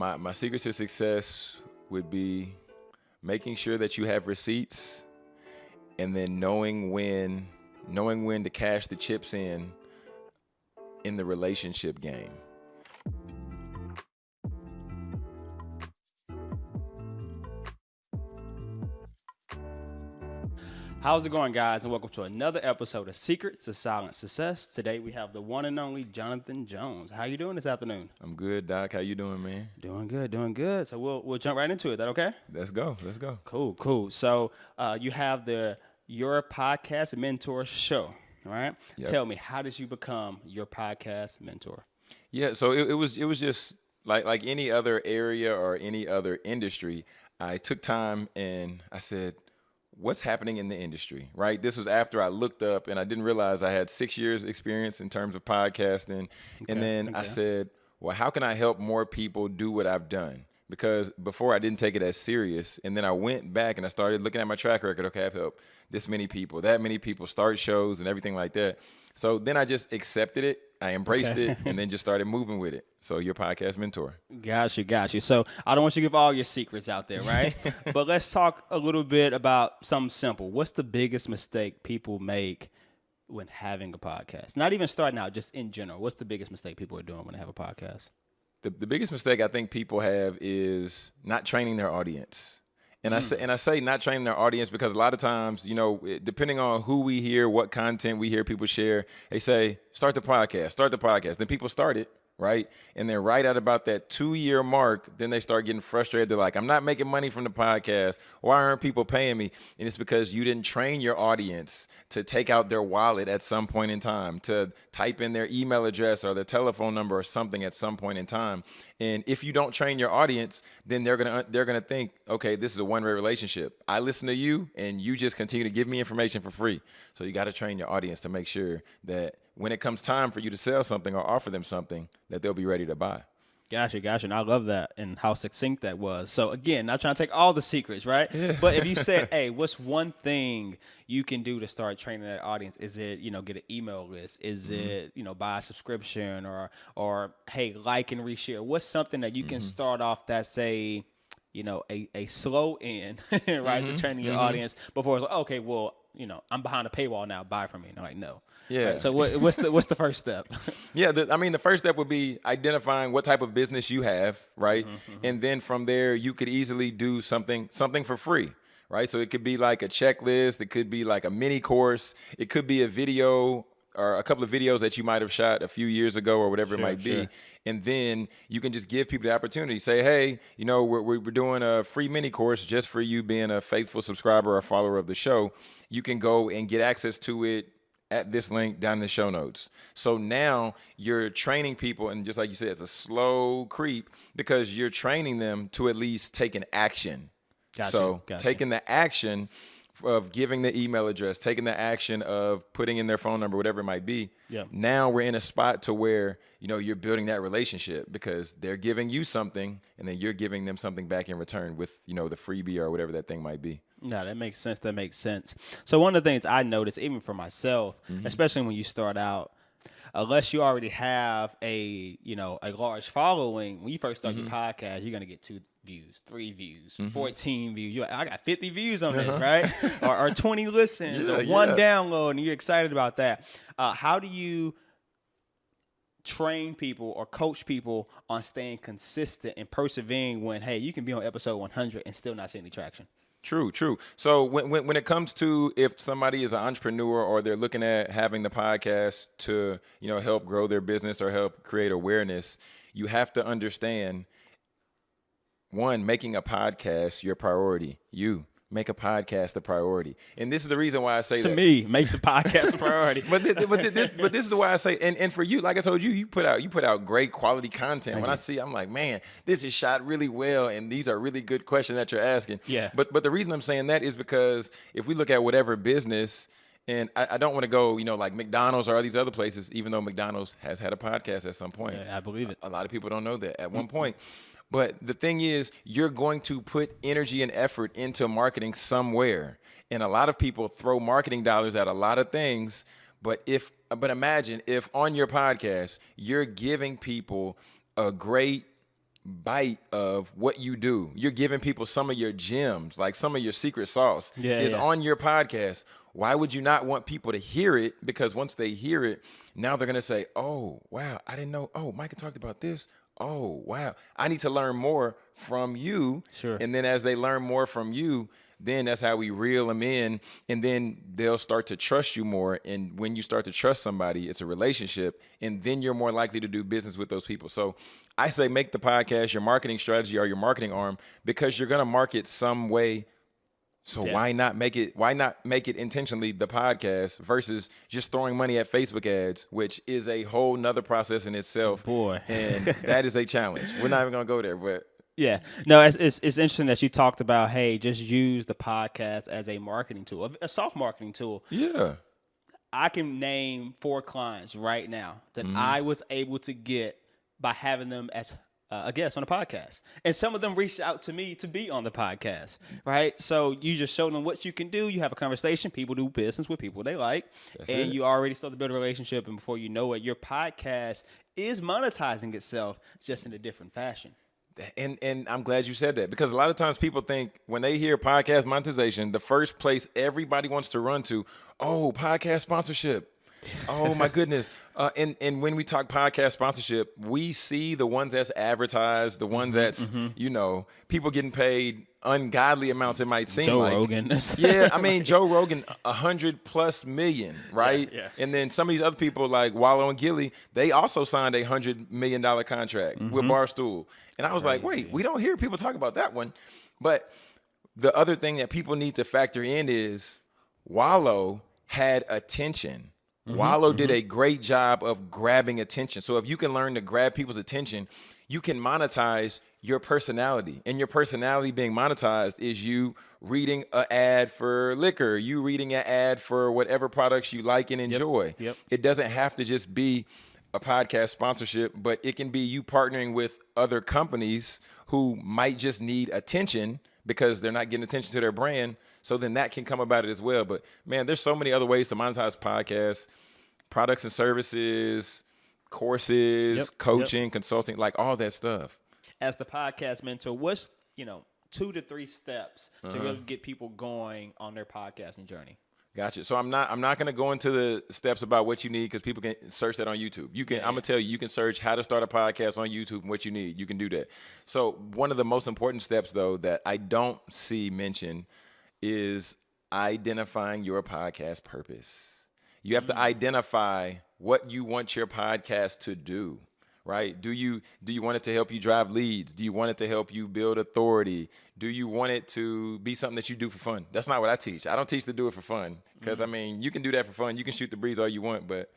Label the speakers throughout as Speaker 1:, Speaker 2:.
Speaker 1: my, my secret to success would be making sure that you have receipts and then knowing when knowing when to cash the chips in in the relationship game.
Speaker 2: How's it going, guys? And welcome to another episode of Secrets to Silent Success. Today we have the one and only Jonathan Jones. How you doing this afternoon?
Speaker 1: I'm good, Doc. How you doing, man?
Speaker 2: Doing good, doing good. So we'll we'll jump right into it. That okay?
Speaker 1: Let's go. Let's go.
Speaker 2: Cool, cool. So uh, you have the Your Podcast Mentor Show. All right.
Speaker 1: Yep.
Speaker 2: Tell me, how did you become your podcast mentor?
Speaker 1: Yeah, so it, it was it was just like like any other area or any other industry. I took time and I said, what's happening in the industry, right? This was after I looked up and I didn't realize I had six years experience in terms of podcasting. and then I said, well, how can I help more people do what I've done? Because before I didn't take it as serious. And then I went back and I started looking at my track record. Okay, I've helped this many people, that many people start shows and everything like that. So then I just accepted it. I embraced
Speaker 2: Okay.
Speaker 1: it and then just started moving with it. So your podcast mentor.
Speaker 2: Got you, got you. So I don't want you to give all your secrets out there, right? but let's talk a little bit about something simple. What's the biggest mistake people make when having a podcast? Not even starting out, just in general. What's the biggest mistake people are doing when they have a podcast?
Speaker 1: The, the biggest mistake I think people have is not training their audience. And I hmm. say and I say not training their audience because a lot of times, you know, depending on who we hear, what content we hear people share, they say start the podcast, start the podcast. Then people start it, right? And then right at about that two year mark, then they start getting frustrated. They're like, I'm not making money from the podcast. Why aren't people paying me? And it's because you didn't train your audience to take out their wallet at some point in time, to type in their email address or their telephone number or something at some point in time. And if you don't train your audience, then they're gonna they're gonna think, okay, this is a one way relationship. I listen to you, and you just continue to give me information for free. So you got to train your audience to make sure that when it comes time for you to sell something or offer them something, that they'll be ready to buy.
Speaker 2: Gotcha, gotcha. And I love that and how succinct that was. So again, not trying to take all the secrets, right? But if you said, hey, what's one thing you can do to start training that audience? Is it, you know, get an email list? Is mm-hmm. it, you know, buy a subscription or or hey, like and reshare? What's something that you can mm-hmm. start off that's a you know, a, a slow end, right, to mm-hmm. training your audience before it's like, okay, well, you know, I'm behind a paywall now, buy from me. And I'm like, no.
Speaker 1: Yeah.
Speaker 2: Right, so what, what's the what's the first step?
Speaker 1: Yeah, the, I mean, the first step would be identifying what type of business you have, right? Mm-hmm, mm-hmm. And then from there, you could easily do something something for free, right? So it could be like a checklist, it could be like a mini course, it could be a video or a couple of videos that you might have shot a few years ago or whatever
Speaker 2: Sure,
Speaker 1: it might
Speaker 2: sure.
Speaker 1: be. And then you can just give people the opportunity. Say, hey, you know, we're, we're we're doing a free mini course just for you being a faithful subscriber or follower of the show. You can go and get access to it at this link down in the show notes. So now you're training people, and just like you said, it's a slow creep because you're training them to at least take an action.
Speaker 2: Gotcha,
Speaker 1: so
Speaker 2: gotcha.
Speaker 1: taking the action of giving the email address, taking the action of putting in their phone number, whatever it might be.
Speaker 2: Yeah.
Speaker 1: Now we're in a spot to where you know you're building that relationship because they're giving you something, and then you're giving them something back in return with you know the freebie or whatever that thing might be.
Speaker 2: No, that makes sense. That makes sense. So one of the things I noticed, even for myself, mm-hmm. especially when you start out, unless you already have a you know a large following, when you first start your mm-hmm. podcast, you're gonna get two views, three views, fourteen views. You're like, I got fifty views on this, right? or, or twenty listens, or one
Speaker 1: yeah.
Speaker 2: download, and you're excited about that. Uh, how do you? train people or coach people on staying consistent and persevering when hey you can be on episode 100 and still not see any traction
Speaker 1: True, true. So when, when when it comes to if somebody is an entrepreneur or they're looking at having the podcast to you know help grow their business or help create awareness, you have to understand one making a podcast your priority. You make a podcast a priority, and this is the reason why I say
Speaker 2: to
Speaker 1: that.
Speaker 2: me make the podcast a priority
Speaker 1: But thi- but thi- this but this is the why I say and, and for you, like I told you, you put out you put out great quality content. when I see, I'm like, man, this is shot really well, and these are really good questions that you're asking.
Speaker 2: Yeah.
Speaker 1: But but the reason I'm saying that is because if we look at whatever business, and I, I don't want to go, you know, like McDonald's or all these other places, even though McDonald's has had a podcast at some point.
Speaker 2: Yeah, I believe it.
Speaker 1: A lot of people don't know that at one mm-hmm. point. But the thing is, you're going to put energy and effort into marketing somewhere. And a lot of people throw marketing dollars at a lot of things. But if but imagine if on your podcast you're giving people a great bite of what you do. You're giving people some of your gems, like some of your secret sauce
Speaker 2: Yeah,
Speaker 1: is
Speaker 2: yeah.
Speaker 1: on your podcast. Why would you not want people to hear it? Because once they hear it, now they're gonna say, "Oh, wow, I didn't know. Oh, Micah talked about this. Oh, wow, I need to learn more from you."
Speaker 2: Sure.
Speaker 1: And then as they learn more from you, then that's how we reel them in, and then they'll start to trust you more. And when you start to trust somebody, it's a relationship, and then you're more likely to do business with those people. So I say make the podcast your marketing strategy or your marketing arm because you're gonna market some way. So
Speaker 2: Yeah.
Speaker 1: why not make it? Why not make it intentionally the podcast versus just throwing money at Facebook ads, which is a whole nother process in itself.
Speaker 2: Boy.
Speaker 1: and that is a challenge. We're not even gonna go there, but
Speaker 2: Yeah, no, it's, it's it's interesting that you talked about hey, just use the podcast as a marketing tool, a, a soft marketing tool.
Speaker 1: yeah,
Speaker 2: I can name four clients right now that mm-hmm. I was able to get by having them as uh, a guest on a podcast, and some of them reached out to me to be on the podcast. Right, so you just show them what you can do. You have a conversation. People do business with people they like, and
Speaker 1: it.
Speaker 2: you already start to build a relationship. And before you know it, your podcast is monetizing itself just in a different fashion.
Speaker 1: and and I'm glad you said that because a lot of times people think when they hear podcast monetization, the first place everybody wants to run to, oh, podcast sponsorship. Oh my goodness! Uh, and and when we talk podcast sponsorship, we see the ones that's advertised, the ones that's you know people getting paid ungodly amounts. It might seem
Speaker 2: Joe
Speaker 1: like
Speaker 2: Rogan.
Speaker 1: yeah, I mean Joe Rogan, a hundred plus million, right?
Speaker 2: yeah.
Speaker 1: And then some of these other people like Wallo and Gillie, they also signed a hundred million dollar contract with Barstool. And I was like, wait, we don't hear people talk about that one. But the other thing that people need to factor in is Wallo had attention. Mm-hmm. Wallo did mm-hmm. a great job of grabbing attention. So if you can learn to grab people's attention, you can monetize your personality. And your personality being monetized is you reading an ad for liquor, you reading an ad for whatever products you like and enjoy.
Speaker 2: Yep.
Speaker 1: It doesn't have to just be a podcast sponsorship, but it can be you partnering with other companies who might just need attention because they're not getting attention to their brand. So then that can come about it as well. But man, there's so many other ways to monetize podcasts, products and services, courses,
Speaker 2: Yep, yep.
Speaker 1: coaching, consulting, like all that stuff.
Speaker 2: as the podcast mentor, what's you know two to three steps to
Speaker 1: Uh-huh.
Speaker 2: really get people going on their podcasting journey?
Speaker 1: Gotcha. So I'm not I'm not gonna go into the steps about what you need because people can search that on YouTube. You can I'm gonna tell you you can search how to start a podcast on YouTube and what you need. You can do that. So one of the most important steps though that I don't see mentioned is identifying your podcast purpose. You have to mm. identify what you want your podcast to do right? Do you do you want it to help you drive leads? Do you want it to help you build authority? Do you want it to be something that you do for fun? That's not what i teach. I don't teach to do it for fun because i mm. mean you can do that for fun. You can shoot the breeze all you want but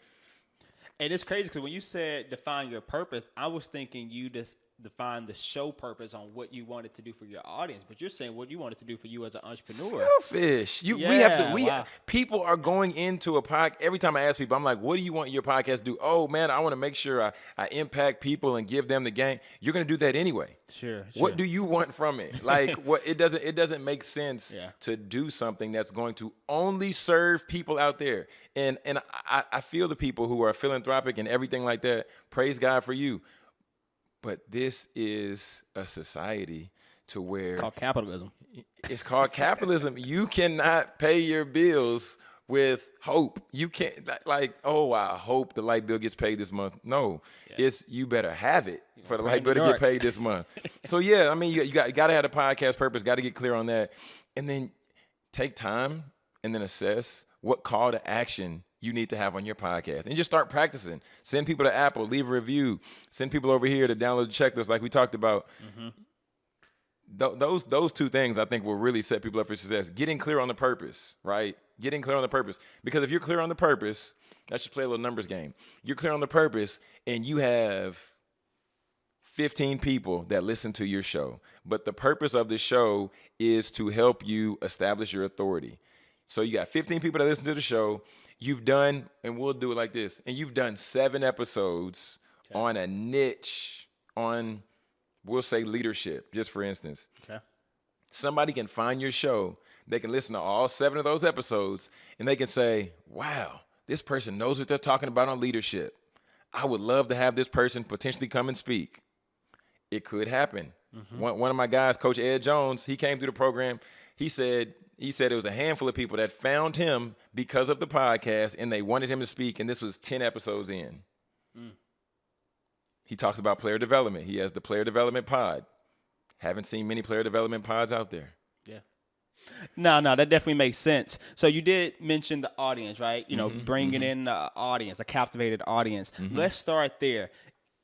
Speaker 2: And it's crazy because when you said define your purpose, I was thinking you just define the show purpose on what you wanted to do for your audience, but you're saying what you wanted to do for you as an entrepreneur.
Speaker 1: selfish you we have to we
Speaker 2: wow.
Speaker 1: people are going into a pod every time i ask people i'm like what do you want your podcast to do oh man i want to make sure i, I impact people and give them the game you're going to do that anyway
Speaker 2: Sure.
Speaker 1: What do you want from it? Like what it doesn't it doesn't make sense
Speaker 2: Yeah.
Speaker 1: to do something that's going to only serve people out there. And and I, I feel the people who are philanthropic and everything like that. Praise God for you. But this is a society to where
Speaker 2: called capitalism?
Speaker 1: it's called capitalism. You cannot pay your bills with hope. You can't like, oh, I hope the light bill gets paid this month. No, it's you better have it for the light bill to get paid this month. so yeah, I mean, you, you got you got to have a podcast purpose. Got to get clear on that, and then take time and then assess what call to action you need to have on your podcast and just start practicing. Send people to Apple, leave a review. Send people over here to download the checklist like we talked about mm-hmm. th- those those two things I think will really set people up for success. Getting clear on the purpose, right? Getting clear on the purpose. Because if you're clear on the purpose, let's just play a little numbers game. You're clear on the purpose, and you have 15 people that listen to your show. But the purpose of the show is to help you establish your authority. So you got 15 people that listen to the show. You've done, and we'll do it like this, and you've done seven episodes on a niche on, we'll say leadership, just for instance
Speaker 2: Okay.
Speaker 1: somebody can find your show, they can listen to all seven of those episodes, and they can say, wow, this person knows what they're talking about on leadership. I would love to have this person potentially come and speak. it could happen. Mm-hmm. One, one of my guys, Coach Ed Jones, he came through the program. He said he said it was a handful of people that found him because of the podcast and they wanted him to speak, and this was 10 episodes in. Hmm. He talks about player development. He has the player development pod. Haven't seen many player development pods out there.
Speaker 2: Yeah. No, no, that definitely makes sense. So you did mention the audience, right? You know, mm-hmm, bringing mm-hmm. in the audience, a captivated audience. Mm-hmm. Let's start there.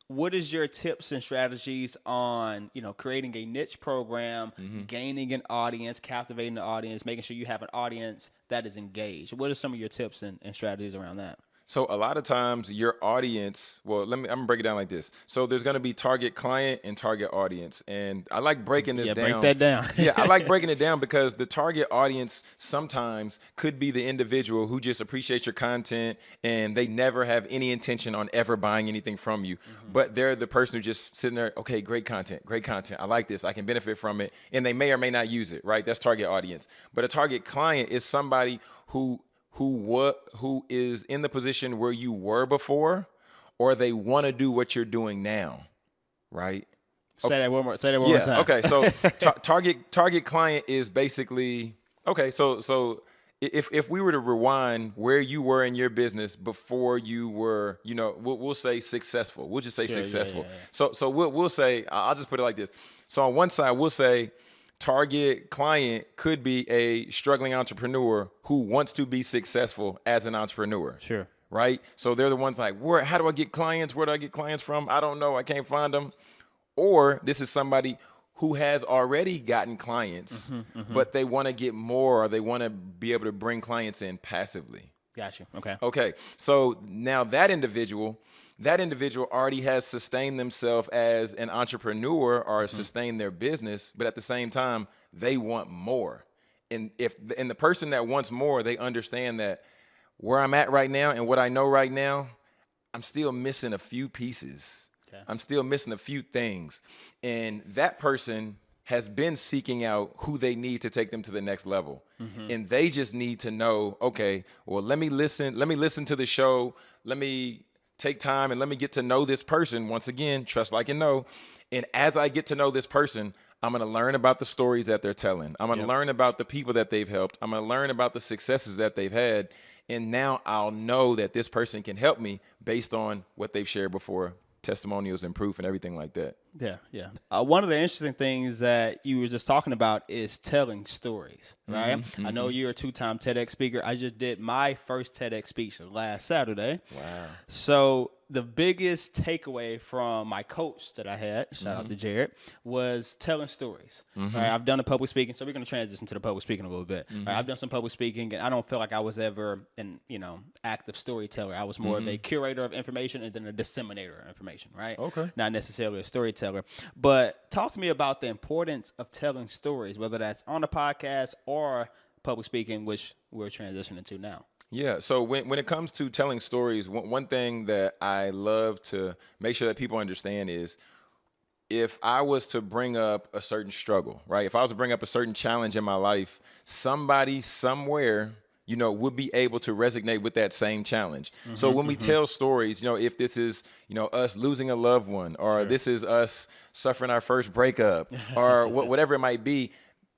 Speaker 2: What is your tips and strategies on, you know, creating a niche program, mm-hmm. gaining an audience, captivating the audience, making sure you have an audience that is engaged? What are some of your tips and, and strategies around that?
Speaker 1: So a lot of times your audience, well, let me I'm gonna break it down like this. So there's gonna be target client and target audience. And I like breaking this
Speaker 2: Yeah,
Speaker 1: down.
Speaker 2: break that down.
Speaker 1: yeah, I like breaking it down because the target audience sometimes could be the individual who just appreciates your content and they never have any intention on ever buying anything from you. Mm-hmm. But they're the person who just sitting there, okay, great content, great content. I like this. I can benefit from it. And they may or may not use it, right? That's target audience. But a target client is somebody who who what who is in the position where you were before or they want to do what you're doing now, right?
Speaker 2: Say that one more. Say that one more time.
Speaker 1: Okay, so tar- target target client is basically okay. So so if if we were to rewind where you were in your business before you were, you know, we'll, we'll say successful. We'll just say
Speaker 2: Sure,
Speaker 1: successful.
Speaker 2: yeah, yeah.
Speaker 1: So so we'll we'll say I'll just put it like this. So on one side we'll say target client could be a struggling entrepreneur who wants to be successful as an entrepreneur
Speaker 2: Sure.
Speaker 1: right? So they're the ones like, where? How do I get clients? Where do I get clients from? I don't know. I can't find them. Or this is somebody who has already gotten clients, mm-hmm, mm-hmm. but they want to get more, or they want to be able to bring clients in passively.
Speaker 2: Got you. Okay.
Speaker 1: Okay, so now that individual, that individual already has sustained themselves as an entrepreneur or mm-hmm. sustained their business, but at the same time, they want more. And if and the person that wants more, they understand that where I'm at right now and what I know right now, I'm still missing a few pieces.
Speaker 2: Okay.
Speaker 1: I'm still missing a few things. And that person has been seeking out who they need to take them to the next level. Mm-hmm. And they just need to know, okay, well, let me listen, let me listen to the show. Let me take time and let me get to know this person. Once again, trust like and know. And as I get to know this person, I'm gonna learn about the stories that they're telling. I'm gonna learn about the people that they've helped. I'm gonna learn about the successes that they've had. And now I'll know that this person can help me based on what they've shared before, testimonials and proof and everything like that.
Speaker 2: Yeah, yeah. Uh, one of the interesting things that you were just talking about is telling stories, right? I know you're a two-time TEDx speaker. I just did my first TEDx speech last Saturday.
Speaker 1: Wow.
Speaker 2: So the biggest takeaway from my coach that I had, shout out to
Speaker 1: Mm-hmm.
Speaker 2: Jared, was telling stories. Right? I've done a public speaking, so we're going to transition to the public speaking a little bit.
Speaker 1: Mm-hmm.
Speaker 2: Right? I've done some public speaking, and I don't feel like I was ever an you know active storyteller. I was more of a curator of information and then a disseminator of information. Right?
Speaker 1: Mm-hmm. Okay.
Speaker 2: Not necessarily a storyteller, but talk to me about the importance of telling stories, whether that's on the podcast or public speaking, which we're transitioning to now.
Speaker 1: Yeah. So when, when it comes to telling stories, one, one thing that I love to make sure that people understand is if I was to bring up a certain struggle, right? If I was to bring up a certain challenge in my life, somebody somewhere, you know, would be able to resonate with that same challenge. so mm-hmm, when we mm-hmm. tell stories, you know, if this is, you know, us losing a loved one, or this is us suffering our first breakup, or wha- whatever it might be,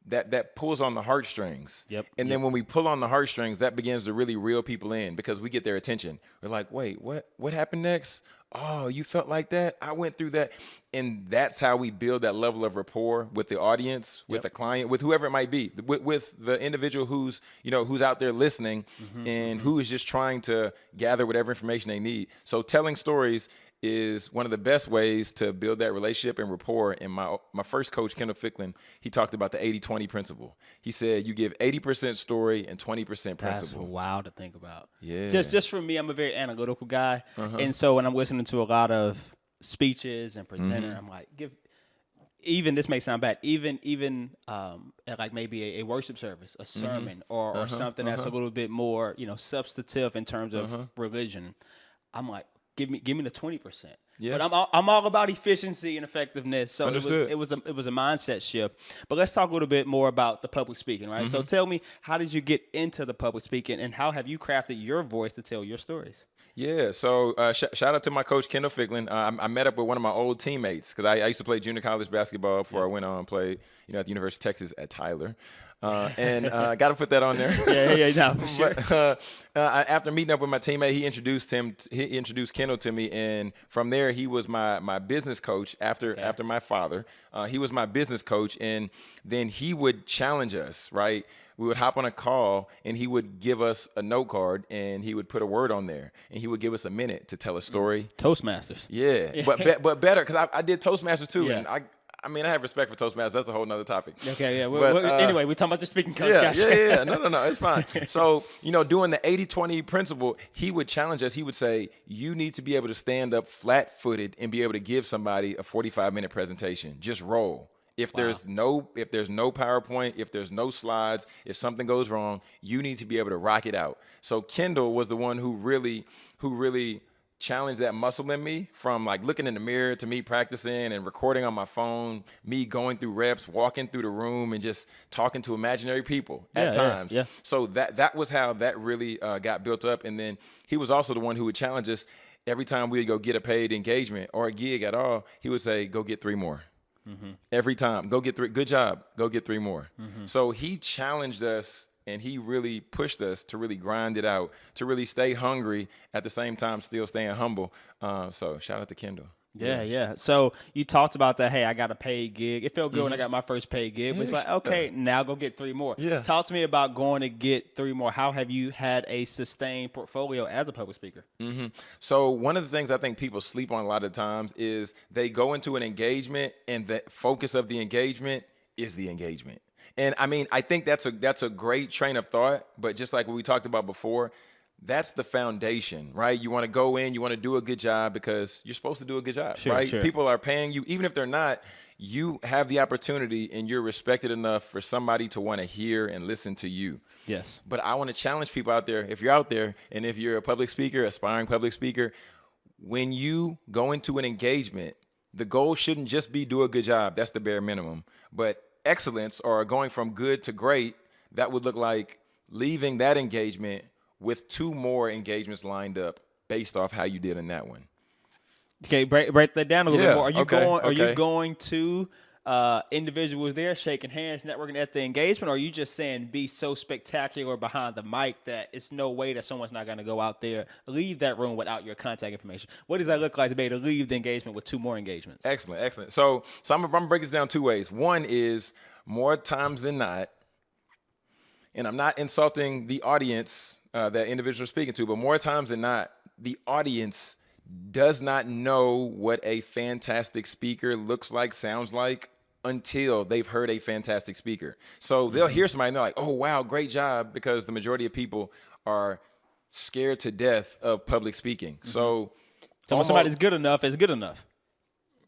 Speaker 1: that that pulls on the heartstrings.
Speaker 2: Yep,
Speaker 1: And then when we pull on the heartstrings, that begins to really reel people in because we get their attention. We're like, wait, what? What happened next? Oh, you felt like that? I went through that. And that's how we build that level of rapport with the audience, with the client, with whoever it might be, with, with the individual who's, you know, who's out there listening mm-hmm, and mm-hmm. who is just trying to gather whatever information they need. So telling stories is one of the best ways to build that relationship and rapport. And my my first coach, Kendall Ficklin, he talked about the 80-20 principle. He said you give 80% story and 20%
Speaker 2: That's
Speaker 1: principle.
Speaker 2: wild to think about.
Speaker 1: Yeah.
Speaker 2: Just just for me, I'm a very analytical guy, uh-huh. and so when I'm listening to a lot of speeches and presenter, mm-hmm. I'm like, give. Even this may sound bad. Even even um, at like maybe a, a worship service, a mm-hmm. sermon, or, or uh-huh. something that's uh-huh. a little bit more you know substantive in terms of religion. I'm like, give me give me the twenty percent.
Speaker 1: Yeah.
Speaker 2: But I'm all, I'm all about efficiency and effectiveness. So
Speaker 1: Understood.
Speaker 2: it was it was a it was a mindset shift. But let's talk a little bit more about the public speaking, right?
Speaker 1: Mm-hmm.
Speaker 2: So tell me, how did you get into the public speaking, and how have you crafted your voice to tell your stories?
Speaker 1: Yeah, so uh, sh- shout out to my coach Kendall Ficklin. Uh, I, I met up with one of my old teammates because I, I used to play junior college basketball before I went on and played, you know, at the University of Texas at Tyler, uh, and uh, got to put that on there.
Speaker 2: Yeah, yeah, yeah, for sure.
Speaker 1: But, uh, uh, after meeting up with my teammate, he introduced him. He introduced Kendall to me, and from there, he was my my business coach. After after my father, uh, he was my business coach, and then he would challenge us. Right, we would hop on a call, and he would give us a note card, and he would put a word on there, and he would give us a minute to tell a story.
Speaker 2: Toastmasters.
Speaker 1: Yeah, but be, but better because I, I did Toastmasters too,
Speaker 2: Yeah.
Speaker 1: and I I mean I have respect for Toastmasters. That's a whole nother topic.
Speaker 2: Okay, yeah.
Speaker 1: But,
Speaker 2: well,
Speaker 1: uh,
Speaker 2: anyway, we're talking about the speaking coach.
Speaker 1: yeah,
Speaker 2: Gotcha.
Speaker 1: yeah, yeah. No, no, no. It's fine. So, you know, doing the 80 20 principle, he would challenge us. He would say, You need to be able to stand up flat footed and be able to give somebody a 45 minute presentation. Just roll. If there's no if there's no PowerPoint, if there's no slides, if something goes wrong, you need to be able to rock it out. So Kendall was the one who really who really challenged that muscle in me from like looking in the mirror to me practicing and recording on my phone, me going through reps, walking through the room and just talking to imaginary people
Speaker 2: Yeah,
Speaker 1: at times.
Speaker 2: yeah.
Speaker 1: yeah, So that that was how that really uh, got built up. And then he was also the one who would challenge us every time we would go get a paid engagement or a gig at all. He would say, "Go get three more." Every time, go get three. Good job. Go get three more. So he challenged us and he really pushed us to really grind it out, to really stay hungry at the same time, still staying humble. Uh, so shout out to Kendall.
Speaker 2: Yeah, yeah. So you talked about that. Hey, I got a paid gig. It felt good when I
Speaker 1: Mm-hmm.
Speaker 2: got my first paid gig. But it's like, okay, now go get three more.
Speaker 1: Yeah.
Speaker 2: Talk to me about going to get three more. How have you had a sustained portfolio as a public speaker?
Speaker 1: So one of the things I think people sleep on a lot of times is they go into an engagement and the focus of the engagement is the engagement. And I mean, I think that's a that's a great train of thought, but just like what we talked about before, that's the foundation, right? You want to go in, you want to do a good job because you're supposed to do a good job,
Speaker 2: Sure,
Speaker 1: right?
Speaker 2: sure.
Speaker 1: People are paying you even if they're not, you have the opportunity and you're respected enough for somebody to want to hear and listen to you.
Speaker 2: Yes.
Speaker 1: But I want to challenge people out there. If you're out there and if you're a public speaker, aspiring public speaker, when you go into an engagement, the goal shouldn't just be do a good job. That's the bare minimum. But excellence or going from good to great, that would look like leaving that engagement with two more engagements lined up based off how you did in that one.
Speaker 2: Okay, break, break that down a little
Speaker 1: Yeah,
Speaker 2: bit more. Are you
Speaker 1: okay,
Speaker 2: going? Are you going to uh, individuals there shaking hands, networking at the engagement, or are you just saying be so spectacular behind the mic that it's no way that someone's not going to go out there, leave that room without your contact information? What does that look like to be able to leave the engagement with two more engagements?
Speaker 1: Excellent, excellent. So, so I'm, I'm gonna break this down two ways. One is more times than not, and I'm not insulting the audience uh, that individuals are speaking to, but more times than not, the audience does not know what a fantastic speaker looks like, sounds like until they've heard a fantastic speaker. So they'll mm-hmm. hear somebody and they're like, "Oh wow, great job," because the majority of people are scared to death of public speaking. Mm-hmm. So.
Speaker 2: So when
Speaker 1: almost-
Speaker 2: somebody's good enough, it's good enough.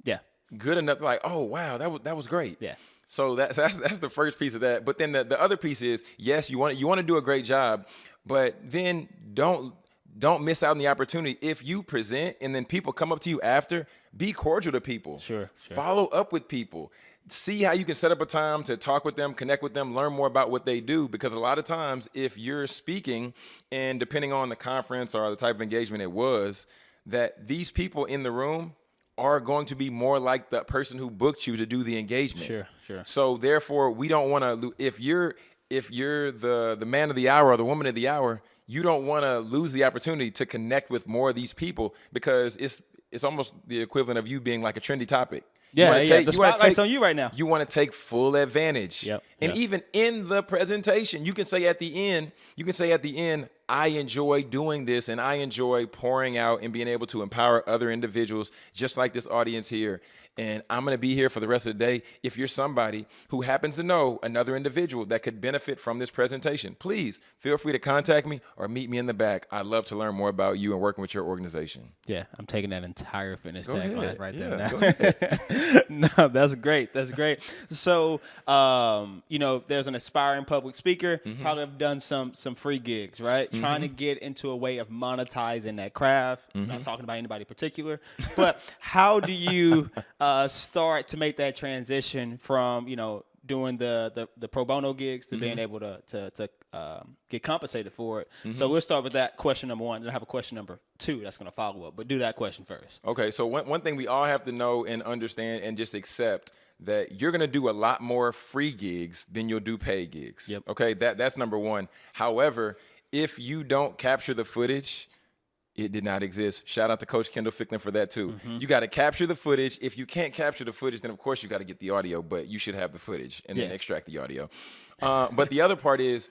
Speaker 2: Yeah.
Speaker 1: good enough like oh wow that was that was great
Speaker 2: Yeah.
Speaker 1: so that's that's that's the first piece of that but then the, the other piece is yes you want you want to do a great job but then don't don't miss out on the opportunity if you present and then people come up to you after. Be cordial to people.
Speaker 2: Sure, sure.
Speaker 1: follow up with people. See how you can set up a time to talk with them connect with them learn more about what they do. Because a lot of times if you're speaking and depending on the conference or the type of engagement it was that these people in the room are going to be more like the person who booked you to do the engagement.
Speaker 2: Sure, sure.
Speaker 1: so therefore we don't want to if you're if you're the the man of the hour or the woman of the hour you don't want to lose the opportunity to connect with more of these people because it's it's almost the equivalent of you being like a trendy topic You
Speaker 2: Yeah, yeah,
Speaker 1: take-
Speaker 2: the
Speaker 1: you
Speaker 2: spotlight's
Speaker 1: take-
Speaker 2: on you right now.
Speaker 1: you want to take full advantage
Speaker 2: Yep,
Speaker 1: and
Speaker 2: yep.
Speaker 1: even in the presentation you can say at the end you can say at the end i enjoy doing this and i enjoy pouring out and being able to empower other individuals just like this audience here and I'm going to be here for the rest of the day. If you're somebody who happens to know another individual that could benefit from this presentation, please feel free to contact me or meet me in the back. I'd love to learn more about you and working with your organization.
Speaker 2: Yeah, I'm taking that entire fitness
Speaker 1: Go
Speaker 2: tag
Speaker 1: ahead.
Speaker 2: right
Speaker 1: Yeah,
Speaker 2: there. Now. no, that's great. That's great. So, um, you know, there's an aspiring public speaker.
Speaker 1: Mm-hmm.
Speaker 2: Probably have done some some free gigs, right? Trying to get into a way of monetizing that craft.
Speaker 1: Mm-hmm.
Speaker 2: Not talking about anybody particular, but how do you uh, start to make that transition from you know doing the the, the pro bono gigs to
Speaker 1: Mm-hmm.
Speaker 2: being able to to, to um, get compensated for it? So we'll start with that question number one. Then I have a question number two that's going to follow up. But do that question first.
Speaker 1: Okay, so one, one thing we all have to know and understand and just accept that you're gonna do a lot more free gigs than you'll do paid gigs.
Speaker 2: Yep.
Speaker 1: Okay, that that's number one. However, if you don't capture the footage, it did not exist. Shout out to Coach Kendall Ficklin for that too. You got to capture the footage. If you can't capture the footage, then of course you got to get the audio, but you should have the footage and then extract the audio. Uh, but the other part is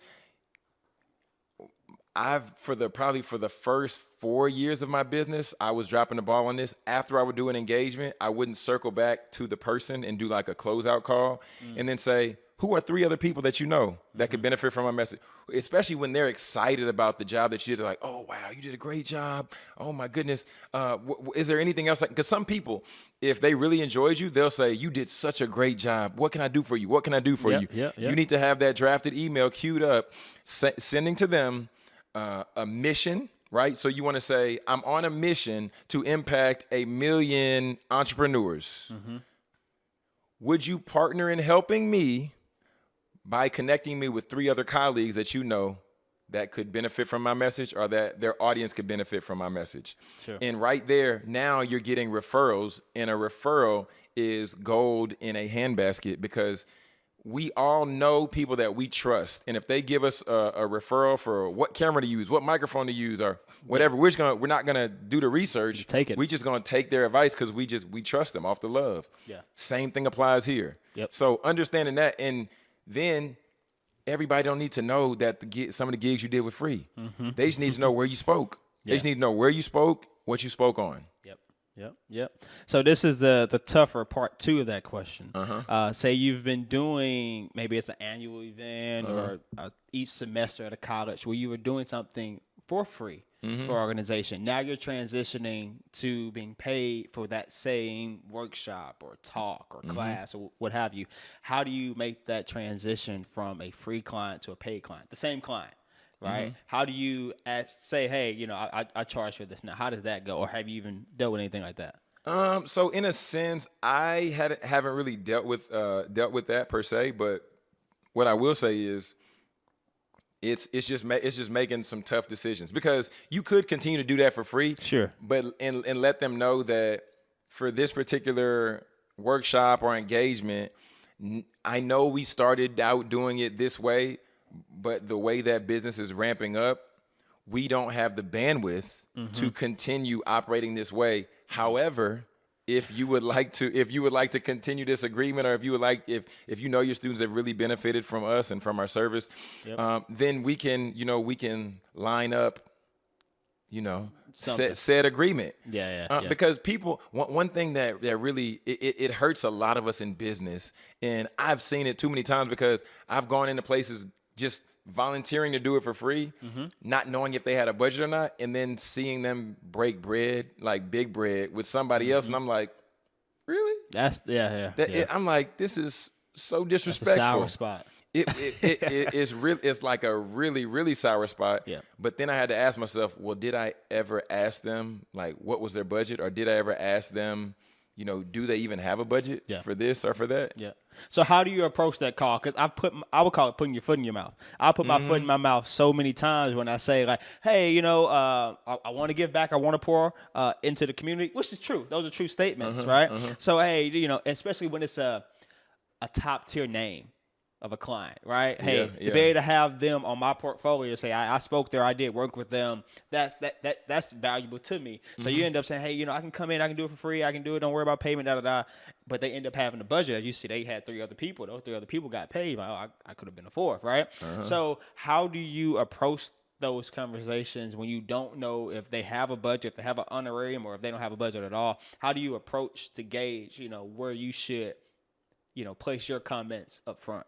Speaker 1: I've for the probably for the first four years of my business, I was dropping the ball on this. After I would do an engagement, I wouldn't circle back to the person and do like a closeout call and then say, who are three other people that you know that could benefit from my message? Especially when they're excited about the job that you did. They're like, oh wow, you did a great job. Oh my goodness. Uh, is there anything else? Because some people, if they really enjoyed you, they'll say, you did such a great job. What can I do for you? What can I do for
Speaker 2: Yep,
Speaker 1: you?
Speaker 2: yep, yep.
Speaker 1: You need to have that drafted email queued up, sending to them uh, a mission, right? So you want to say, I'm on a mission to impact a million entrepreneurs. Would you partner in helping me by connecting me with three other colleagues that you know that could benefit from my message or that their audience could benefit from my message?
Speaker 2: Sure.
Speaker 1: And right there, now you're getting referrals, and a referral is gold in a handbasket because we all know people that we trust, and if they give us a, a referral for what camera to use, what microphone to use, or whatever, we're just gonna we're not gonna do the research.
Speaker 2: Take it.
Speaker 1: We just gonna take their advice because we just we trust them off the love.
Speaker 2: Yeah.
Speaker 1: Same thing applies here.
Speaker 2: Yep.
Speaker 1: So understanding that, and then everybody don't need to know that the some of the gigs you did were free.
Speaker 2: Mm-hmm.
Speaker 1: They just need to know where you spoke. They just need to know where you spoke, what you spoke on.
Speaker 2: Yep. Yep. Yep. So this is the the tougher part two of that question. Uh-huh. say you've been doing maybe it's an annual event or uh, each semester at a college where you were doing something for free for organization. Now you're transitioning to being paid for that same workshop or talk or class or what have you. How do you make that transition from a free client to a paid client? The same client right? How do you ask, say, hey, you know, I, I, I charge for this now? How does that go, or have you even dealt with anything like that?
Speaker 1: Um, so in a sense, I had haven't really dealt with uh, dealt with that per se, but what I will say is, it's it's just it's just making some tough decisions because you could continue to do that for free,
Speaker 2: Sure.
Speaker 1: but and and let them know that for this particular workshop or engagement, I know we started out doing it this way, but the way that business is ramping up, we don't have the bandwidth to mm-hmm. continue operating this way. However, if you would like to if you would like to continue this agreement or if you would like if if you know your students have really benefited from us and from our service um, then we can you know we can line up you know said agreement.
Speaker 2: Yeah, yeah,
Speaker 1: uh,
Speaker 2: yeah.
Speaker 1: because people one, one thing that that really it, it, it hurts a lot of us in business and i've seen it too many times because i've gone into places just volunteering to do it for free
Speaker 2: Mm-hmm.
Speaker 1: not knowing if they had a budget or not and then seeing them break bread like big bread with somebody else and i'm like really
Speaker 2: That's yeah, yeah.
Speaker 1: that,
Speaker 2: Mm-hmm. yeah.
Speaker 1: it- i'm like this is so disrespectful
Speaker 2: sour spot.
Speaker 1: it, it, it, it it's real it's like a really really sour spot
Speaker 2: Yeah.
Speaker 1: but then i had to ask myself well did i ever ask them like what was their budget or did i ever ask them you know do they even have a budget
Speaker 2: Yeah.
Speaker 1: for this or for that
Speaker 2: Yeah. So how do you approach that call? Because I put I would call it putting your foot in your mouth. I put my
Speaker 1: Mm-hmm.
Speaker 2: foot in my mouth so many times when I say like, hey, you know, uh, I, I want to give back. I want to pour uh, into the community, which is true. Those are true statements,
Speaker 1: Uh-huh,
Speaker 2: right? So hey, you know, especially when it's a a top tier name of a client, right? Hey,
Speaker 1: Yeah,
Speaker 2: to
Speaker 1: yeah.
Speaker 2: be able to have them on my portfolio to say I, I spoke there, I did work with them. That's that that that's valuable to me. So
Speaker 1: Mm-hmm.
Speaker 2: you end up saying, hey, you know, I can come in, I can do it for free, I can do it. Don't worry about payment, da da da. But they end up having a budget. As you see, they had three other people. Those three other people got paid. Like, oh, I, I could have been a fourth, right?
Speaker 1: Uh-huh.
Speaker 2: So how do you approach those conversations when you don't know if they have a budget, if they have an honorarium, or if they don't have a budget at all? How do you approach to gauge, you know, where you should, you know, place your comments up front?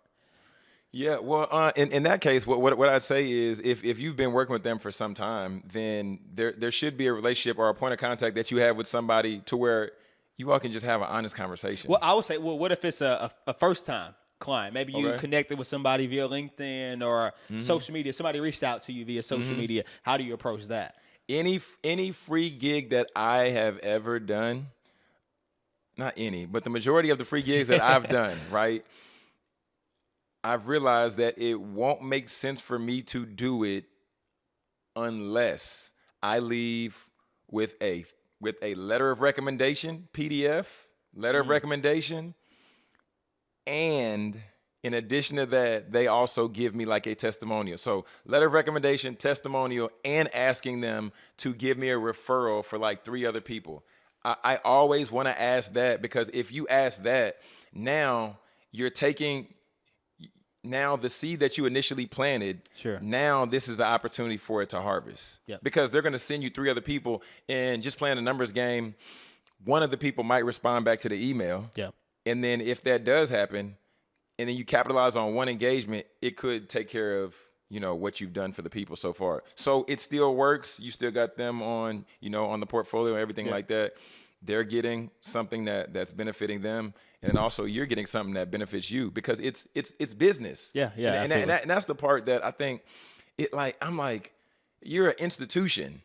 Speaker 1: Yeah, well, uh, in, in that case, what, what what I'd say is, if, if you've been working with them for some time, then there there should be a relationship or a point of contact that you have with somebody to where you all can just have an honest conversation.
Speaker 2: Well, I would say, well, what if it's a, a, a first time client? Maybe you
Speaker 1: Okay.
Speaker 2: connected with somebody via LinkedIn or social media. Somebody reached out to you via social media. How do you approach that?
Speaker 1: any any free gig that I have ever done, not any, but the majority of the free gigs that I've done, right? I've realized that it won't make sense for me to do it unless I leave with a with a letter of recommendation, PDF, letter of mm. recommendation, and in addition to that, they also give me like a testimonial. So, letter of recommendation, testimonial, and asking them to give me a referral for like three other people. I, I always want to ask that because if you ask that, now you're taking now the seed that you initially planted
Speaker 2: Sure.
Speaker 1: now this is the opportunity for it to harvest
Speaker 2: Yep.
Speaker 1: because they're going to send you three other people and just playing a numbers game one of the people might respond back to the email
Speaker 2: Yeah.
Speaker 1: and then if that does happen, and then you capitalize on one engagement, it could take care of you know what you've done for the people so far. So it still works. You still got them on you know on the portfolio, and everything like that. They're getting something that that's benefiting them, and also you're getting something that benefits you because it's it's it's business.
Speaker 2: Yeah, yeah,
Speaker 1: And, and, that- and, that- and that's the part that I think it like I'm like you're an institution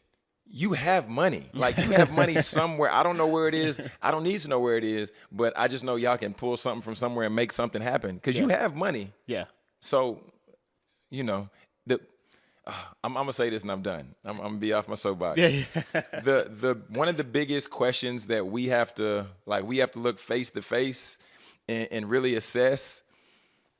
Speaker 1: you have money. Like you have money somewhere. I don't know where it is. I don't need to know where it is, but I just know y'all can pull something from somewhere and make something happen because you have money.
Speaker 2: Yeah.
Speaker 1: So, you know, the I'm, I'm gonna say this and I'm done. I'm, I'm gonna be off my soapbox.
Speaker 2: Yeah. yeah.
Speaker 1: the the one of the biggest questions that we have to like we have to look face to face and, and really assess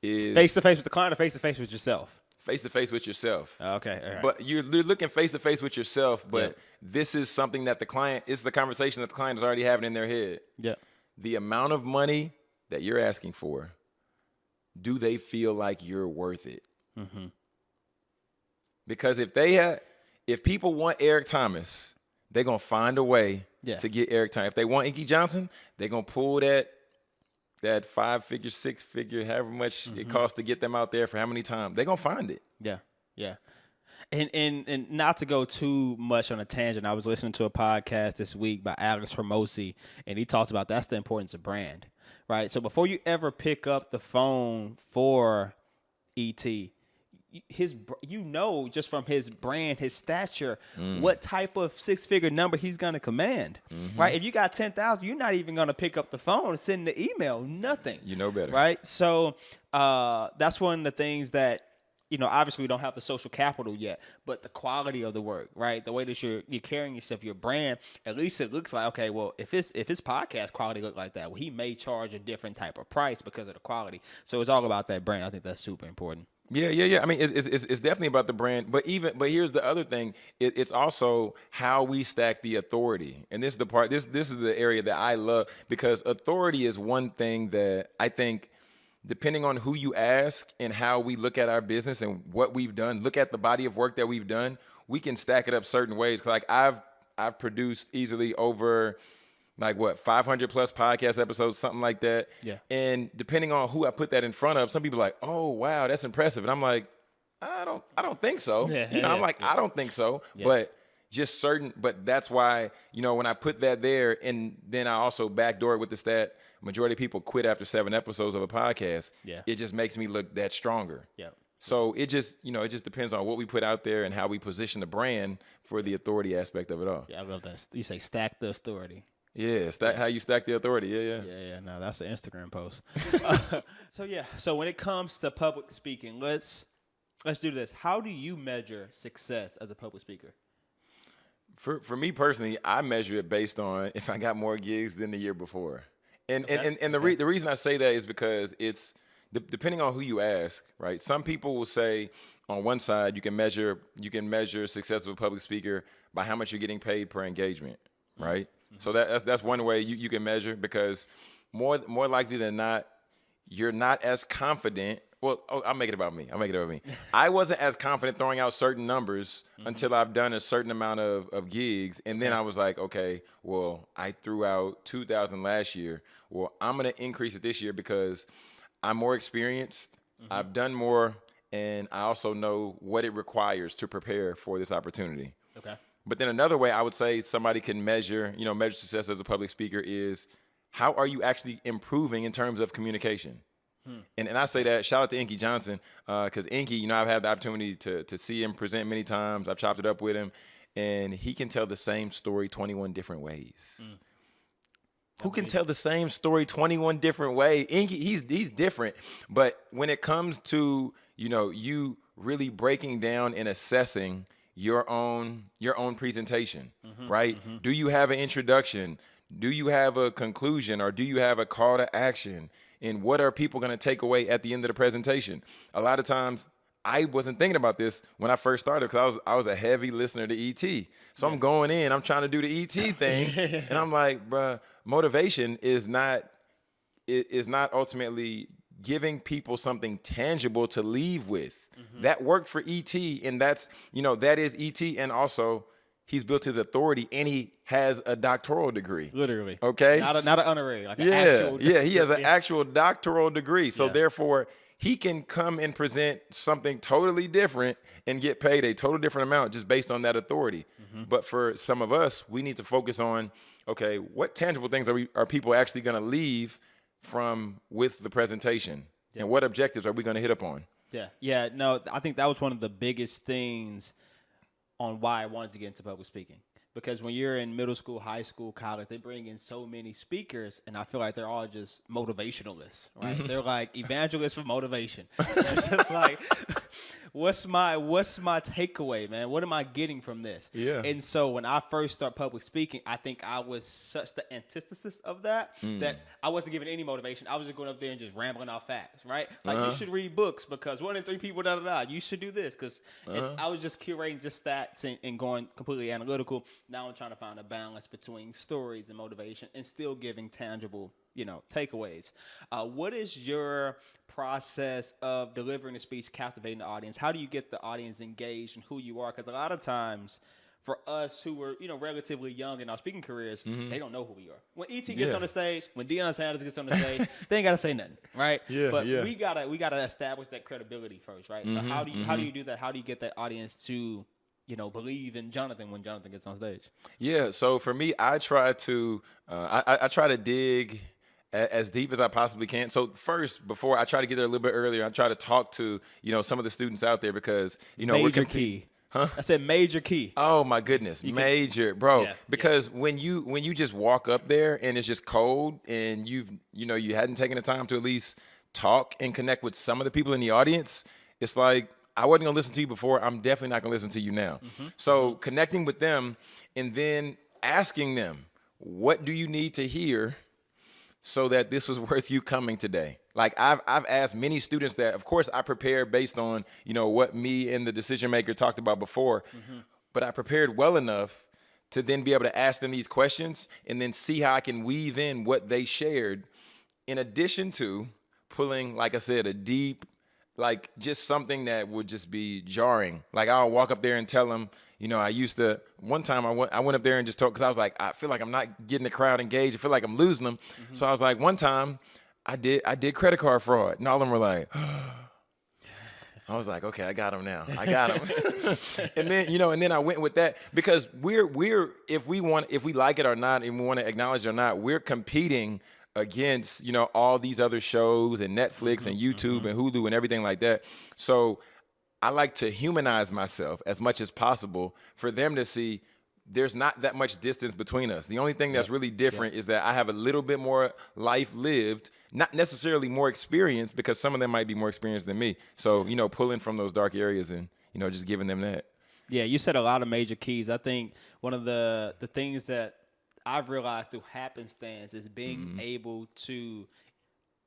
Speaker 1: is
Speaker 2: face to face with the client or face to face with yourself?
Speaker 1: face to face with yourself.
Speaker 2: Okay. All right.
Speaker 1: But you're, you're looking face to face with yourself, but
Speaker 2: Yeah.
Speaker 1: this is something that the client, this is a conversation that the client is already having in their head.
Speaker 2: yeah.
Speaker 1: The amount of money that you're asking for, do they feel like you're worth it?
Speaker 2: Mm-hmm.
Speaker 1: Because if they had, if people want Eric Thomas, they're gonna find a way
Speaker 2: Yeah.
Speaker 1: to get Eric Thomas. If they want Inky Johnson, they're gonna pull that that five figure, six figure, however much
Speaker 2: Mm-hmm.
Speaker 1: it costs to get them out there for how many times, they're gonna find it.
Speaker 2: Yeah, yeah. And, and and not to go too much on a tangent, I was listening to a podcast this week by Alex Hormozi, and he talks about that's the importance of brand, right? So before you ever pick up the phone for ET, his you know just from his brand, his stature,
Speaker 1: Mm.
Speaker 2: what type of six figure number he's gonna command,
Speaker 1: Mm-hmm.
Speaker 2: right? If you got ten thousand, you're not even gonna pick up the phone, and send the email, nothing
Speaker 1: You know better.
Speaker 2: right? So uh, that's one of the things that you know. Obviously, we don't have the social capital yet, but the quality of the work, right? The way that you're you're carrying yourself, your brand. At least it looks like okay. Well, if it's if his podcast quality look like that, well, he may charge a different type of price because of the quality. So it's all about that brand. I think that's super important.
Speaker 1: Yeah, yeah, yeah. I mean, it's, it's, it's- definitely about the brand, but even but here's the other thing: it, it's also how we stack the authority, and this is the part. This this is the area that I love because authority is one thing that I think, depending on who you ask and how we look at our business and what we've done, look at the body of work that we've done, we can stack it up certain ways. Like I've I've produced easily over like what 500 plus podcast episodes something like that
Speaker 2: Yeah.
Speaker 1: and depending on who i put that in front of some people are like oh wow that's impressive and i'm like i don't i don't think so
Speaker 2: Yeah,
Speaker 1: you know i'm
Speaker 2: yeah,
Speaker 1: like i don't think so but just certain but that's why you know when i put that there and then i also backdoor it with the stat majority of people quit after seven episodes of a podcast
Speaker 2: Yeah.
Speaker 1: it just makes me look that stronger
Speaker 2: Yeah.
Speaker 1: so it just you know it just depends on what we put out there and how we position the brand for the authority aspect of it all
Speaker 2: Yeah, I love that. You say stack the authority.
Speaker 1: Yeah stack, how you stack the authority yeah yeah
Speaker 2: Yeah, yeah. No, that's an Instagram post. Uh, so yeah. So when it comes to public speaking, let's let's do this. How do you measure success as a public speaker?
Speaker 1: For for me personally, I measure it based on if I got more gigs than the year before. And and, and, and the re- the reason I say that is because it's de- depending on who you ask, right? Some people will say on one side you can measure you can measure success of a public speaker by how much you're getting paid per engagement, mm-hmm. right? So that, that's that's one way you, you can measure because more more likely than not, you're not as confident well, oh, I'll make it about me. I'll make it about me. I wasn't as confident throwing out certain numbers mm-hmm. until I've done a certain amount of, of gigs. And then I was like, okay, well, I threw out 2,000 last year. Well, I'm going to increase it this year because I'm more experienced. Mm-hmm. I've done more. And I also know what it requires to prepare for this opportunity.
Speaker 2: Okay.
Speaker 1: But then another way I would say somebody can measure, you know, measure success as a public speaker is how are you actually improving in terms of communication? Hmm. And, and I say that shout out to Inky Johnson because uh, Inky, you know, I've had the opportunity to to see him present many times. I've chopped it up with him, and he can tell the same story 21 different ways. Hmm. Who can tell the same story 21 different ways? Inky, he's he's different, but when it comes to you know you really breaking down and assessing your own your own presentation, mm-hmm, right? Mm-hmm. Do you have an introduction? Do you have a conclusion or do you have a call to action? and what are people going to take away at the end of the presentation? A lot of times I wasn't thinking about this when I first started because I was I was a heavy listener to ET. So yeah. I'm going in, I'm trying to do the ET thing, and I'm like, bruh, motivation is not is not ultimately giving people something tangible to leave with. Mm-hmm. That worked for ET, and that's you know that is ET, and also he's built his authority and he has a doctoral degree.
Speaker 2: Literally.
Speaker 1: Okay.
Speaker 2: Not a, not an honorary. Like
Speaker 1: yeah. yeah. He has an actual doctoral degree. So yeah. therefore, he can come and present something totally different and get paid a total different amount just based on that authority. Mm-hmm. But for some of us, we need to focus on okay, what tangible things are we are people actually going to leave from with the presentation, yeah. and what objectives are we going to hit up on?
Speaker 2: Yeah, yeah. No, I think that was one of the biggest things on why I wanted to get into public speaking. Because when you're in middle school, high school, college, they bring in so many speakers, and I feel like they're all just motivationalists, right? Mm-hmm. they're like evangelists for motivation. it's just like, what's my what's my takeaway, man? What am I getting from this?
Speaker 1: Yeah.
Speaker 2: And so when I first start public speaking, I think I was such the antithesis of that mm. that I wasn't giving any motivation. I was just going up there and just rambling off facts, right? Like uh-huh. you should read books because one in three people da da da. You should do this because uh-huh. I was just curating just stats and, and going completely analytical. Now I'm trying to find a balance between stories and motivation and still giving tangible you know takeaways. Uh, what is your process of delivering a speech, captivating the audience? How do you get the audience engaged in who you are? Because a lot of times for us who were, you know, relatively young in our speaking careers, mm-hmm. they don't know who we are. When ET gets yeah. on the stage, when Deion Sanders gets on the stage, they ain't gotta say nothing, right?
Speaker 1: Yeah,
Speaker 2: but
Speaker 1: yeah.
Speaker 2: we gotta we gotta establish that credibility first, right? Mm-hmm, so how do you mm-hmm. how do mm-hmm. you do that? How do you get that audience to you know, believe in Jonathan when Jonathan gets on stage?
Speaker 1: Yeah. So for me, I try to, uh, I, I try to dig as deep as I possibly can. So first, before I try to get there a little bit earlier, I try to talk to you know some of the students out there because you know
Speaker 2: major
Speaker 1: we're
Speaker 2: key. Huh? I said major key.
Speaker 1: Oh my goodness, you major, can, bro. Yeah, because yeah. when you when you just walk up there and it's just cold and you've you know you hadn't taken the time to at least talk and connect with some of the people in the audience, it's like I wasn't gonna listen to you before. I'm definitely not gonna listen to you now. Mm-hmm. So mm-hmm. connecting with them and then asking them, what do you need to hear? so that this was worth you coming today? Like I've I've asked many students that. Of course, I prepared based on you know what me and the decision maker talked about before, mm-hmm. but I prepared well enough to then be able to ask them these questions and then see how I can weave in what they shared, in addition to pulling, like I said, a deep, like just something that would just be jarring. Like I'll walk up there and tell them you know, I used to one time I went I went up there and just talked because I was like I feel like I'm not getting the crowd engaged. I feel like I'm losing them. Mm-hmm. So I was like one time I did I did credit card fraud and all of them were like. I was like, okay, I got him now. I got him. and then, you know, and then I went with that because we're we're if we want if we like it or not and we want to acknowledge it or not, we're competing against, you know, all these other shows and Netflix mm-hmm, and YouTube mm-hmm. and Hulu and everything like that. So I like to humanize myself as much as possible for them to see there's not that much distance between us. The only thing that's really different is that I have a little bit more life lived, not necessarily more experience because some of them might be more experienced than me. So, you know, pulling from those dark areas and, you know, just giving them that.
Speaker 2: Yeah, you said a lot of major keys. I think one of the the things that I've realized through happenstance is being mm-hmm. able to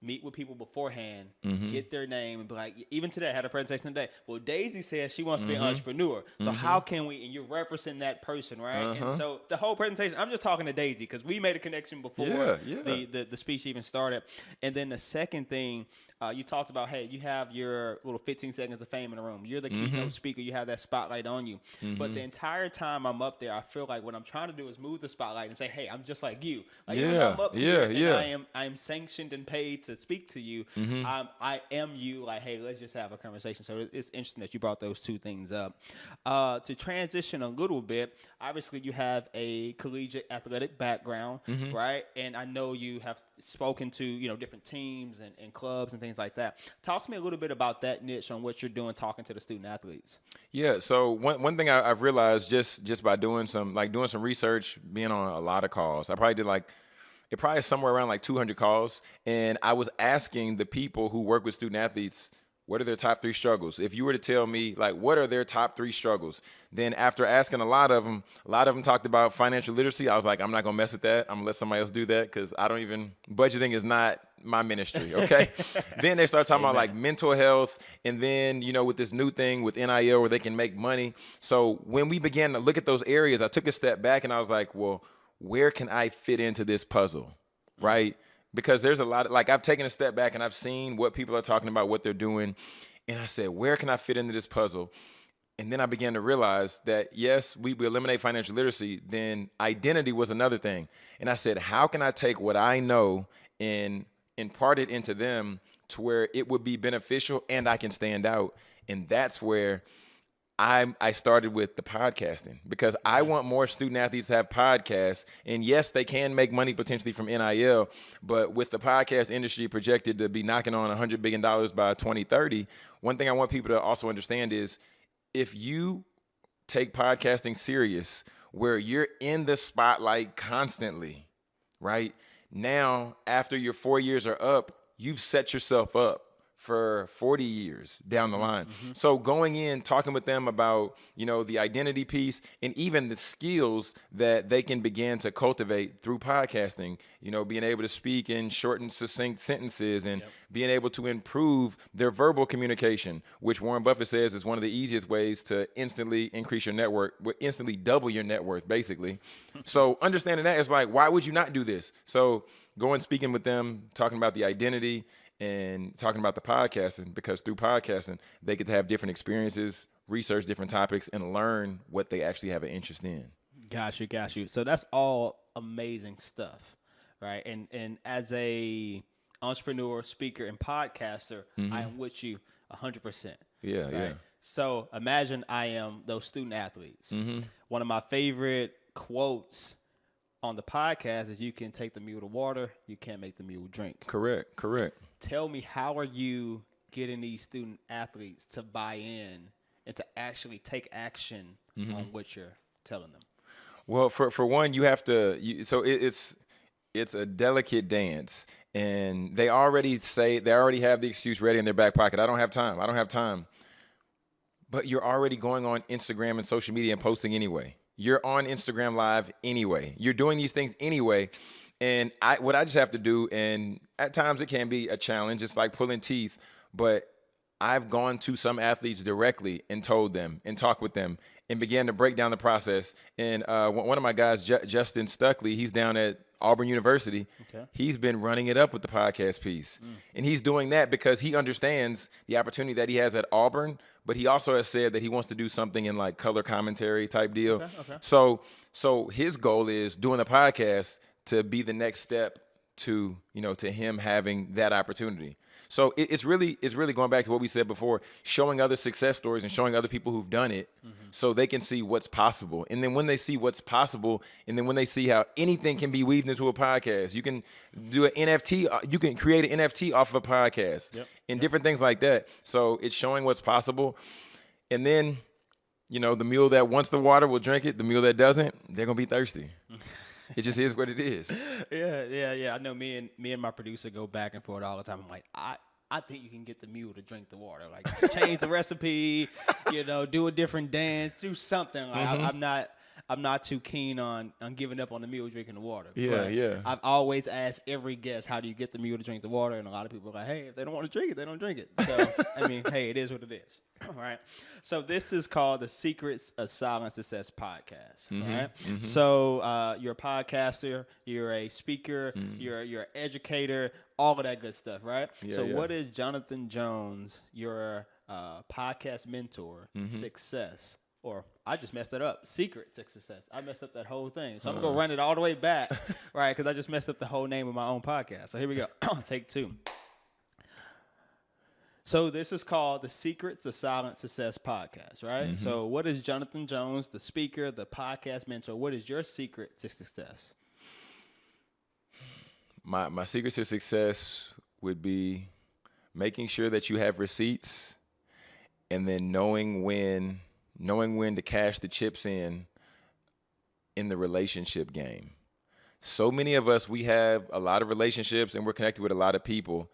Speaker 2: meet with people beforehand, mm-hmm. get their name, and be like, even today, I had a presentation today. Well, Daisy says she wants to be an mm-hmm. entrepreneur. So mm-hmm. how can we, and you're referencing that person, right? And uh-huh. so the whole presentation, I'm just talking to Daisy because we made a connection before
Speaker 1: Yeah, yeah.
Speaker 2: The, the, the speech even started. And then the second thing, uh, you talked about, hey, you have your little 15 seconds of fame in the room. You're the keynote
Speaker 1: Mm-hmm.
Speaker 2: speaker. You have that spotlight on you. But the entire time I'm up there, I feel like what I'm trying to do is move the spotlight and say, hey, I'm just like you. Like,
Speaker 1: Yeah,
Speaker 2: I'm up
Speaker 1: yeah,
Speaker 2: here
Speaker 1: yeah.
Speaker 2: I am I am sanctioned and paid to speak to you.
Speaker 1: Mm-hmm.
Speaker 2: I'm, I am you. Like, hey, let's just have a conversation. So it's interesting that you brought those two things up. Uh, to transition a little bit, obviously you have a collegiate athletic background,
Speaker 1: Mm-hmm.
Speaker 2: right? And I know you have spoken to you know different teams and, and clubs and things like that. Talk to me a little bit about that niche on what you're doing, talking to the student athletes.
Speaker 1: Yeah. So one one thing I, I've realized just just by doing some like doing some research, being on a lot of calls, I probably did like it probably somewhere around like 200 calls, and I was asking the people who work with student athletes. What are their top three struggles? If you were to tell me, like, what are their top three struggles? Then, after asking a lot of them, a lot of them talked about financial literacy. I was like, I'm not gonna mess with that. I'm gonna let somebody else do that because I don't even budgeting is not my ministry. Okay. then they start talking about like mental health, and then you know with this new thing with NIL where they can make money. So when we began to look at those areas, I took a step back and I was like, well, where can I fit into this puzzle, mm. right? Because there's a lot of like I've taken a step back and I've seen what people are talking about, what they're doing, and I said, where can I fit into this puzzle? And then I began to realize that yes, we, we eliminate financial literacy, then identity was another thing. And I said, how can I take what I know and impart it into them to where it would be beneficial and I can stand out? And that's where I I started with the podcasting because I want more student athletes to have podcasts. And yes, they can make money potentially from NIL, but with the podcast industry projected to be knocking on $100 billion by 2030, one thing I want people to also understand is if you take podcasting serious, where you're in the spotlight constantly, right? Now, after your four years are up, you've set yourself up for 40 years down the line. Mm-hmm. So going in, talking with them about, you know, the identity piece and even the skills that they can begin to cultivate through podcasting, you know, being able to speak in short and succinct sentences and being able to improve their verbal communication, which Warren Buffett says is one of the easiest ways to instantly increase your network, instantly double your net worth, basically. so understanding that is like, why would you not do this? So going speaking with them, talking about the identity and talking about the podcasting, because through podcasting, they get to have different experiences, research different topics, and learn what they actually have an interest in.
Speaker 2: Got you, got you. So that's all amazing stuff, right? And and as a entrepreneur, speaker, and podcaster, I am with you hundred percent.
Speaker 1: Yeah,
Speaker 2: Right.
Speaker 1: yeah.
Speaker 2: So imagine I am those student athletes.
Speaker 1: Mm-hmm.
Speaker 2: One of my favorite quotes on the podcast is "You can take the mule to water, you can't make the mule drink."
Speaker 1: Correct, correct.
Speaker 2: Tell me, how are you getting these student athletes to buy in and to actually take action
Speaker 1: Mm-hmm.
Speaker 2: on what you're telling them?
Speaker 1: Well, for for one, you have to. You, so it, it's it's a delicate dance, and they already say they already have the excuse ready in their back pocket. I don't have time. I don't have time. But you're already going on Instagram and social media and posting anyway. You're on Instagram Live anyway. You're doing these things anyway. And I what I just have to do, and at times it can be a challenge. It's like pulling teeth, but I've gone to some athletes directly and told them and talked with them and began to break down the process. And uh, one of my guys, Ju- Justin Stuckley, he's down at Auburn University.
Speaker 2: Okay.
Speaker 1: He's been running it up with the podcast piece. And he's doing that because he understands the opportunity that he has at Auburn, but he also has said that he wants to do something in like color commentary type deal.
Speaker 2: okay.
Speaker 1: So so his goal is doing the podcast to be the next step to, you know, to him having that opportunity. So it, it's really it's really going back to what we said before, showing other success stories and showing other people who've done it so they can see what's possible. And then when they see what's possible and then when they see how anything can be weaved into a podcast, you can do an NFT, uh, you can create an NFT off of a podcast
Speaker 2: Yep.
Speaker 1: and different things like that. So it's showing what's possible. And then you know, the mule that wants the water will drink it. The mule that doesn't, they're gonna be thirsty. it just is what it is.
Speaker 2: Yeah, yeah, yeah. I know me and me and my producer go back and forth all the time. I'm like, I I think you can get the mule to drink the water. Like change the recipe, you know, do a different dance, do something. Like I, mm-hmm. I'm not I'm not too keen on on giving up on the mule drinking the water.
Speaker 1: Yeah,
Speaker 2: But
Speaker 1: yeah.
Speaker 2: I've always asked every guest, how do you get the mule to drink the water? And a lot of people are like, hey, if they don't want to drink it, they don't drink it. So I mean, hey, it is what it is. All right. So this is called the Secrets of Silent Success podcast.
Speaker 1: Mm-hmm,
Speaker 2: all right? So uh, you're a podcaster, you're a speaker,
Speaker 1: Mm.
Speaker 2: you're you're an educator, all of that good stuff, right?
Speaker 1: Yeah,
Speaker 2: so
Speaker 1: yeah.
Speaker 2: what is Jonathan Jones, your uh, podcast mentor,
Speaker 1: Mm-hmm.
Speaker 2: success? Or I just messed it up. Secret to success. I messed up that whole thing. So I'm gonna run it all the way back, right? Because I just messed up the whole name of my own podcast. So here we go. Take two. So this is called the Secrets of Silent Success podcast, right?
Speaker 1: Mm-hmm.
Speaker 2: So what is Jonathan Jones, the speaker, the podcast mentor? What is your secret to success?
Speaker 1: My my secret to success would be making sure that you have receipts and then knowing when knowing when to cash the chips in in the relationship game. So many of us we have a lot of relationships and we're connected with a lot of people,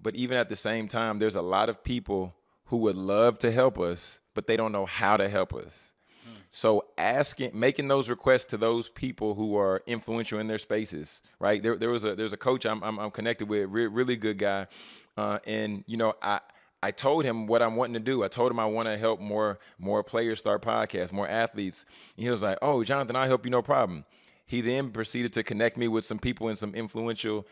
Speaker 1: but even at the same time there's a lot of people who would love to help us, but they don't know how to help us. So asking, making those requests to those people who are influential in their spaces, right? There, there was a there's a coach I'm I'm, I'm connected with, re- really good guy, uh, and you know I. I told him what I'm wanting to do. I told him I want to help more more players start podcasts, more athletes. And he was like, "Oh, Jonathan, I'll help you, no problem." He then proceeded to connect me with some people in some influential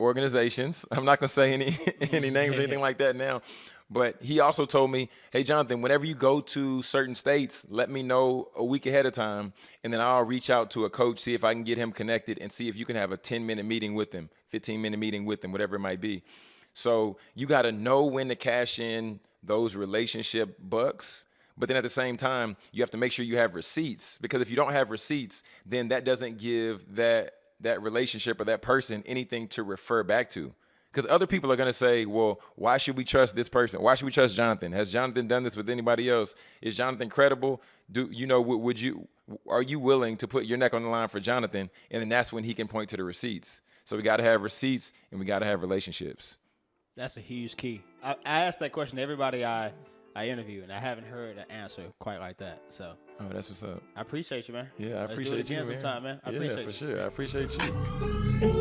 Speaker 1: organizations. I'm not gonna say any any names or anything like that now, but he also told me, "Hey, Jonathan, whenever you go to certain states, let me know a week ahead of time, and then I'll reach out to a coach, see if I can get him connected, and see if you can have a 10 minute meeting with him, 15 minute meeting with him, whatever it might be." So you got to know when to cash in those relationship bucks. But then at the same time, you have to make sure you have receipts because if you don't have receipts, then that doesn't give that that relationship or that person anything to refer back to. Because other people are going to say, well, why should we trust this person? Why should we trust Jonathan? Has Jonathan done this with anybody else? Is Jonathan credible? Do you know, would, would you, are you willing to put your neck on the line for Jonathan? And then that's when he can point to the receipts. So we got to have receipts and we got to have relationships.
Speaker 2: That's a huge key. I, I asked that question to everybody I I interview, and I haven't heard an answer quite like that. So
Speaker 1: Oh, that's what's up.
Speaker 2: I appreciate you, man.
Speaker 1: Yeah, I
Speaker 2: Let's do it
Speaker 1: appreciate
Speaker 2: again
Speaker 1: you, man.
Speaker 2: sometime, man. I
Speaker 1: yeah,
Speaker 2: appreciate
Speaker 1: for
Speaker 2: you.
Speaker 1: sure. I appreciate you.